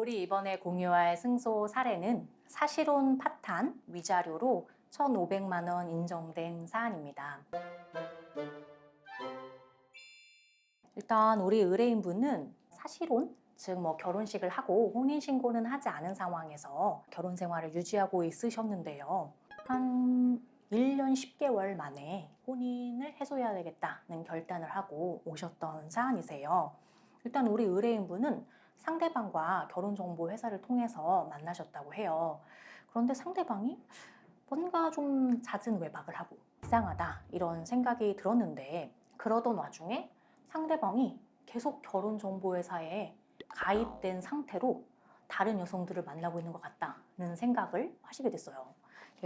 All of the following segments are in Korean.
우리 이번에 공유할 승소 사례는 사실혼 파탄 위자료로 1,500만 원 인정된 사안입니다. 일단 우리 의뢰인분은 사실혼, 즉뭐 결혼식을 하고 혼인신고는 하지 않은 상황에서 결혼 생활을 유지하고 있으셨는데요. 한 1년 10개월 만에 혼인을 해소해야 되겠다는 결단을 하고 오셨던 사안이세요. 일단 우리 의뢰인분은 상대방과 결혼정보회사를 통해서 만나셨다고 해요. 그런데 상대방이 뭔가 좀 잦은 외박을 하고 이상하다 이런 생각이 들었는데 그러던 와중에 상대방이 계속 결혼정보회사에 가입된 상태로 다른 여성들을 만나고 있는 것 같다는 생각을 하시게 됐어요.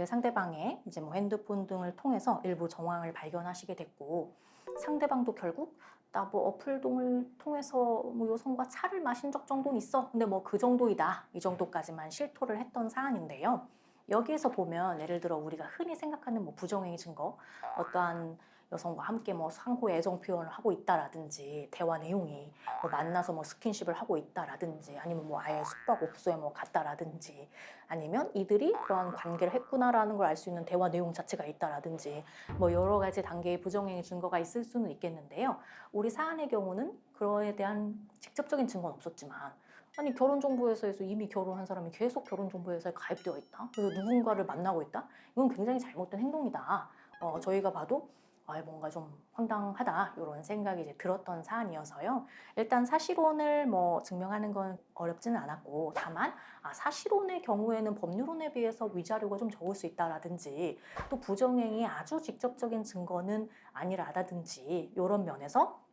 상대방의 이제 뭐 핸드폰 등을 통해서 일부 정황을 발견하시게 됐고 상대방도 결국 나 뭐 어플동을 통해서 뭐 여성과 차를 마신 적 정도는 있어. 근데 뭐 그 정도이다. 이 정도까지만 실토를 했던 사안인데요. 여기에서 보면 예를 들어 우리가 흔히 생각하는 뭐 부정행위 증거, 어떠한 여성과 함께 뭐 상호 애정 표현을 하고 있다라든지 대화 내용이 뭐 만나서 뭐 스킨십을 하고 있다라든지 아니면 뭐 아예 숙박업소에 뭐 갔다라든지 아니면 이들이 그러한 관계를 했구나라는 걸 알 수 있는 대화 내용 자체가 있다라든지 뭐 여러 가지 단계의 부정행위 증거가 있을 수는 있겠는데요. 우리 사안의 경우는 그거에 대한 직접적인 증거는 없었지만 아니 결혼정보회사에서 이미 결혼한 사람이 계속 결혼정보회사에 가입되어 있다. 그래서 누군가를 만나고 있다. 이건 굉장히 잘못된 행동이다. 어, 저희가 봐도 아, 뭔가 좀 황당하다 이런 생각이 이제 들었던 사안이어서요. 일단 사실혼을 뭐 증명하는 건 어렵지는 않았고 다만 아, 사실혼의 경우에는 법률혼에 비해서 위자료가 좀 적을 수 있다라든지 또 부정행위 아주 직접적인 증거는 아니라든지 이런 면에서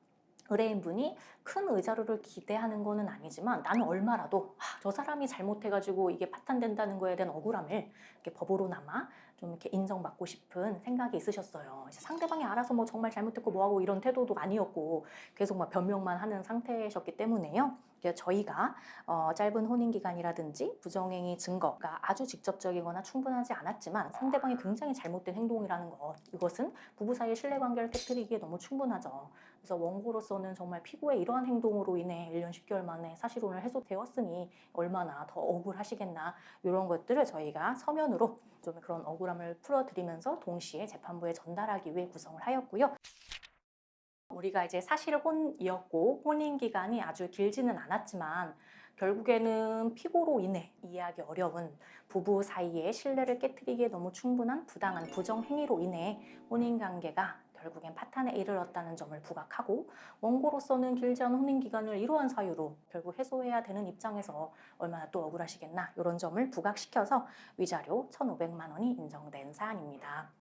의뢰인분이 큰 의자료를 기대하는 거는 아니지만 나는 얼마라도 아, 저 사람이 잘못해가지고 이게 파탄된다는 거에 대한 억울함을 법으로나마 좀 이렇게 인정받고 싶은 생각이 있으셨어요. 상대방이 알아서 뭐 정말 잘못했고 뭐하고 이런 태도도 아니었고 계속 막 변명만 하는 상태셨기 때문에요. 저희가 어, 짧은 혼인 기간이라든지 부정행위 증거가 아주 직접적이거나 충분하지 않았지만 상대방이 굉장히 잘못된 행동이라는 것 이것은 부부 사이의 신뢰관계를 깨뜨리기에 너무 충분하죠. 그래서 원고로서는 정말 피고의 이러한 행동으로 인해 1년 10개월 만에 사실혼을 해소되었으니 얼마나 더 억울하시겠나 이런 것들을 저희가 서면으로 좀 그런 억울함을 풀어드리면서 동시에 재판부에 전달하기 위해 구성을 하였고요. 우리가 이제 사실 혼이었고 혼인 기간이 아주 길지는 않았지만 결국에는 피고로 인해 이해하기 어려운 부부 사이의 신뢰를 깨뜨리기에 너무 충분한 부당한 부정 행위로 인해 혼인 관계가 결국엔 파탄에 이르렀다는 점을 부각하고 원고로서는 길지 않은 혼인 기간을 이러한 사유로 결국 해소해야 되는 입장에서 얼마나 또 억울하시겠나 이런 점을 부각시켜서 위자료 1,500만 원이 인정된 사안입니다.